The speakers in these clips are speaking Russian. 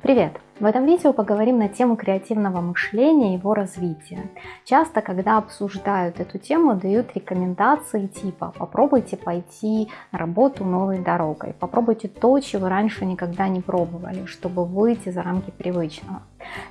Привет! В этом видео поговорим на тему креативного мышления и его развития. Часто, когда обсуждают эту тему, дают рекомендации типа попробуйте пойти на работу новой дорогой, попробуйте то, чего раньше никогда не пробовали, чтобы выйти за рамки привычного.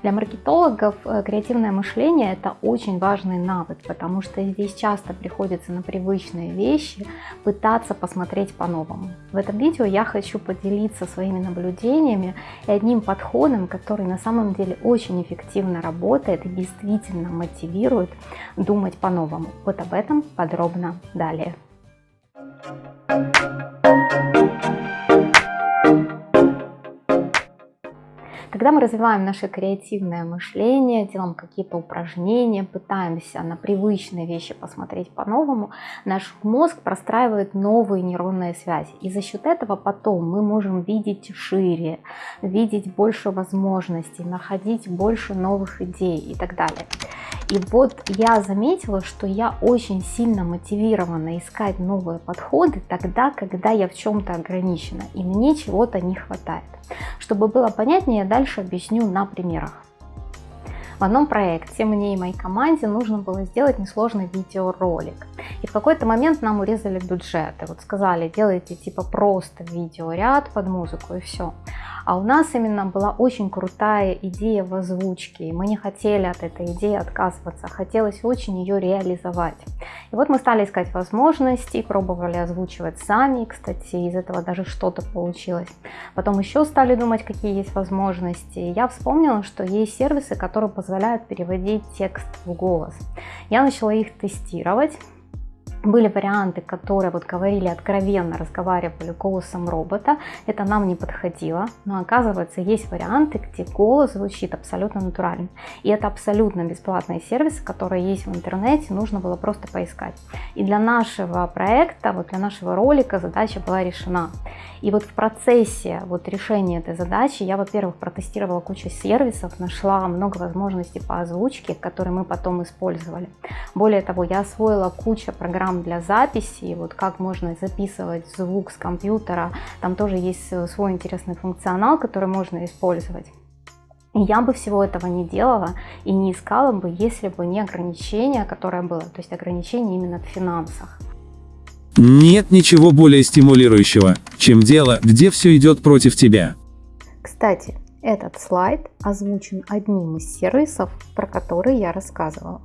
Для маркетологов э, креативное мышление это очень важный навык, потому что здесь часто приходится на привычные вещи пытаться посмотреть по-новому. В этом видео я хочу поделиться своими наблюдениями и одним подходом, который на самом деле очень эффективно работает и действительно мотивирует думать по-новому. Вот об этом подробно далее. Когда мы развиваем наше креативное мышление, делаем какие-то упражнения, пытаемся на привычные вещи посмотреть по-новому, наш мозг простраивает новые нейронные связи. И за счет этого потом мы можем видеть шире, видеть больше возможностей, находить больше новых идей и так далее. И вот я заметила, что я очень сильно мотивирована искать новые подходы тогда, когда я в чем-то ограничена и мне чего-то не хватает. Чтобы было понятнее, я дальше объясню на примерах. В одном проекте мне и моей команде нужно было сделать несложный видеоролик. И в какой-то момент нам урезали бюджеты. Вот сказали, делайте типа просто видеоряд под музыку и все. А у нас именно была очень крутая идея в озвучке, и мы не хотели от этой идеи отказываться, хотелось очень ее реализовать. И вот мы стали искать возможности, пробовали озвучивать сами, кстати, из этого даже что-то получилось. Потом еще стали думать, какие есть возможности. И я вспомнила, что есть сервисы, которые позволяют переводить текст в голос. Я начала их тестировать, были варианты, которые вот говорили откровенно, разговаривали голосом робота, это нам не подходило, но оказывается есть варианты, где голос звучит абсолютно натурально. И это абсолютно бесплатные сервисы, которые есть в интернете, нужно было просто поискать. И для нашего проекта, вот для нашего ролика задача была решена. И вот в процессе вот решения этой задачи я, во-первых, протестировала кучу сервисов, нашла много возможностей по озвучке, которые мы потом использовали. Более того, я освоила кучу программ для записи, вот как можно записывать звук с компьютера, там тоже есть свой интересный функционал, который можно использовать. И я бы всего этого не делала и не искала бы, если бы не ограничение, которое было, то есть ограничение именно в финансах. Нет ничего более стимулирующего, чем дело, где все идет против тебя. Кстати, этот слайд озвучен одним из сервисов, про которые я рассказывала.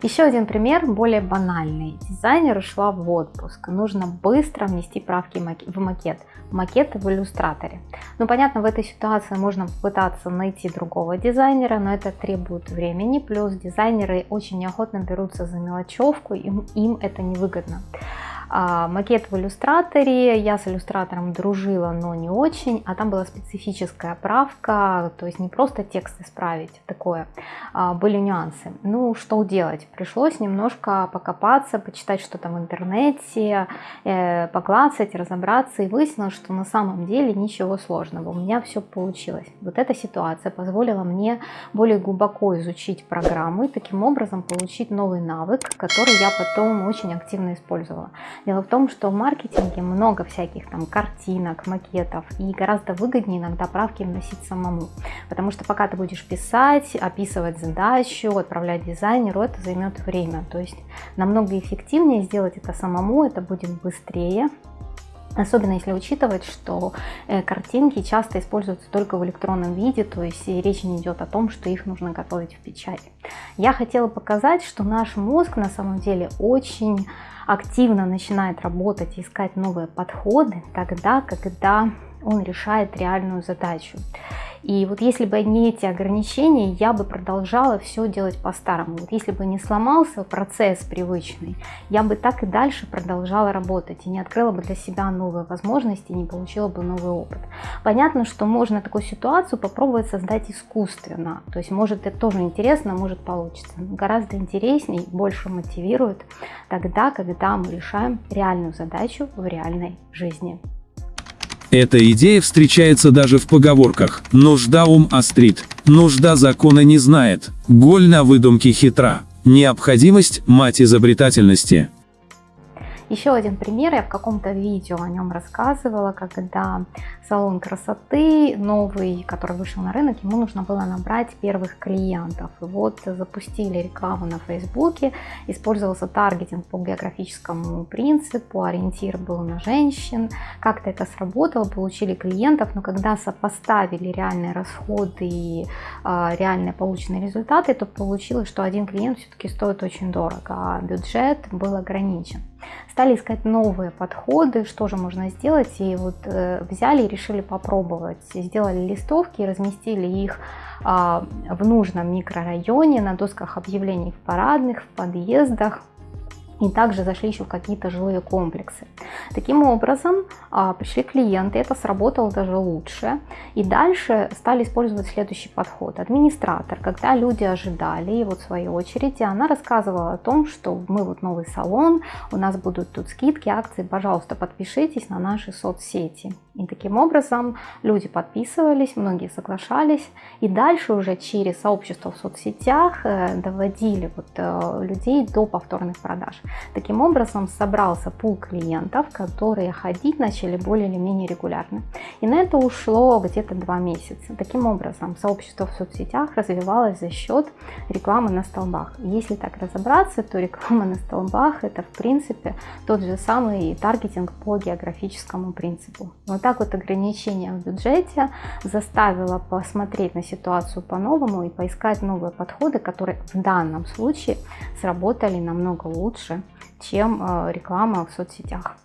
Еще один пример, более банальный. Дизайнер ушла в отпуск. Нужно быстро внести правки в макет. Макеты в иллюстраторе. Ну, понятно, в этой ситуации можно попытаться найти другого дизайнера, но это требует времени. Плюс дизайнеры очень неохотно берутся за мелочевку, им, им это невыгодно. А, макет в иллюстраторе, я с иллюстратором дружила, но не очень, а там была специфическая правка, то есть не просто текст исправить, такое, а, были нюансы. Ну, что делать? Пришлось немножко покопаться, почитать что-то в интернете, э, поклацать, разобраться, и выяснилось, что на самом деле ничего сложного, у меня все получилось. Вот эта ситуация позволила мне более глубоко изучить программу и таким образом получить новый навык, который я потом очень активно использовала. Дело в том, что в маркетинге много всяких там картинок, макетов, и гораздо выгоднее иногда правки вносить самому. Потому что пока ты будешь писать, описывать задачу, отправлять дизайнеру, это займет время. То есть намного эффективнее сделать это самому, это будет быстрее, Особенно если учитывать, что э, картинки часто используются только в электронном виде, то есть речь не идет о том, что их нужно готовить в печати. Я хотела показать, что наш мозг на самом деле очень активно начинает работать, искать новые подходы тогда, когда он решает реальную задачу. И вот если бы не эти ограничения, я бы продолжала все делать по-старому. Вот если бы не сломался процесс привычный, я бы так и дальше продолжала работать и не открыла бы для себя новые возможности, не получила бы новый опыт. Понятно, что можно такую ситуацию попробовать создать искусственно. То есть может это тоже интересно, может получится. Но гораздо интереснее, больше мотивирует тогда, когда мы решаем реальную задачу в реальной жизни. Эта идея встречается даже в поговорках «нужда ум острит», «нужда закона не знает», «голь на выдумке хитра», «необходимость – мать изобретательности». Еще один пример, я в каком-то видео о нем рассказывала, когда салон красоты новый, который вышел на рынок, ему нужно было набрать первых клиентов. И вот запустили рекламу на Фейсбуке, использовался таргетинг по географическому принципу, ориентир был на женщин, как-то это сработало, получили клиентов, но когда сопоставили реальные расходы и э, реальные полученные результаты, то получилось, что один клиент все-таки стоит очень дорого, а бюджет был ограничен. Стали искать новые подходы, что же можно сделать, и вот э, взяли и решили попробовать. Сделали листовки, разместили их э, в нужном микрорайоне, на досках объявлений в парадных, в подъездах, и также зашли еще в какие-то жилые комплексы. Таким образом, а, пришли клиенты, это сработало даже лучше. И дальше стали использовать следующий подход. Администратор, когда люди ожидали, и вот своей очереди, она рассказывала о том, что мы вот новый салон, у нас будут тут скидки, акции, пожалуйста, подпишитесь на наши соцсети. И таким образом люди подписывались, многие соглашались, и дальше уже через сообщество в соцсетях э, доводили вот э, людей до повторных продаж. Таким образом собрался пул клиентов, которые ходить начали более или менее регулярно. И на это ушло где-то два месяца. Таким образом сообщество в соцсетях развивалось за счет рекламы на столбах. Если так разобраться, то реклама на столбах это в принципе тот же самый таргетинг по географическому принципу. Вот так вот ограничение в бюджете заставило посмотреть на ситуацию по-новому и поискать новые подходы, которые в данном случае сработали намного лучше чем э, реклама в соцсетях.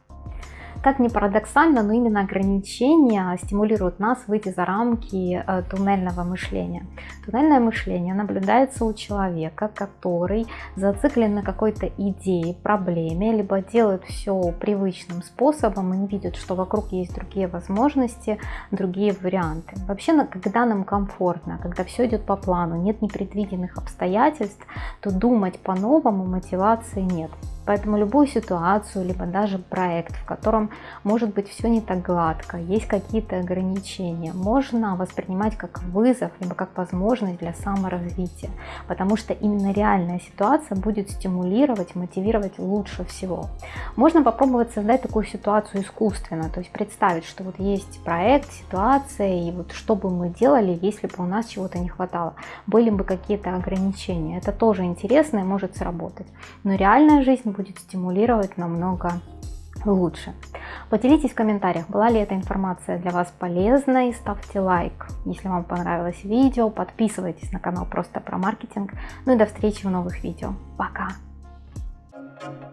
Как ни парадоксально, но именно ограничения стимулируют нас выйти за рамки э, туннельного мышления. Туннельное мышление наблюдается у человека, который зациклен на какой-то идее, проблеме, либо делает все привычным способом и не видит, что вокруг есть другие возможности, другие варианты. Вообще, когда нам комфортно, когда все идет по плану, нет непредвиденных обстоятельств, то думать по-новому мотивации нет. Поэтому любую ситуацию, либо даже проект, в котором может быть все не так гладко, есть какие-то ограничения, можно воспринимать как вызов, либо как возможность для саморазвития, потому что именно реальная ситуация будет стимулировать, мотивировать лучше всего. Можно попробовать создать такую ситуацию искусственно, то есть представить, что вот есть проект, ситуация, и вот что бы мы делали, если бы у нас чего-то не хватало, были бы какие-то ограничения. Это тоже интересно и может сработать. Но реальная жизнь будет стимулировать намного лучше. Поделитесь в комментариях, была ли эта информация для вас полезной, ставьте лайк, если вам понравилось видео, подписывайтесь на канал просто про маркетинг. Ну и до встречи в новых видео. Пока! Thank you.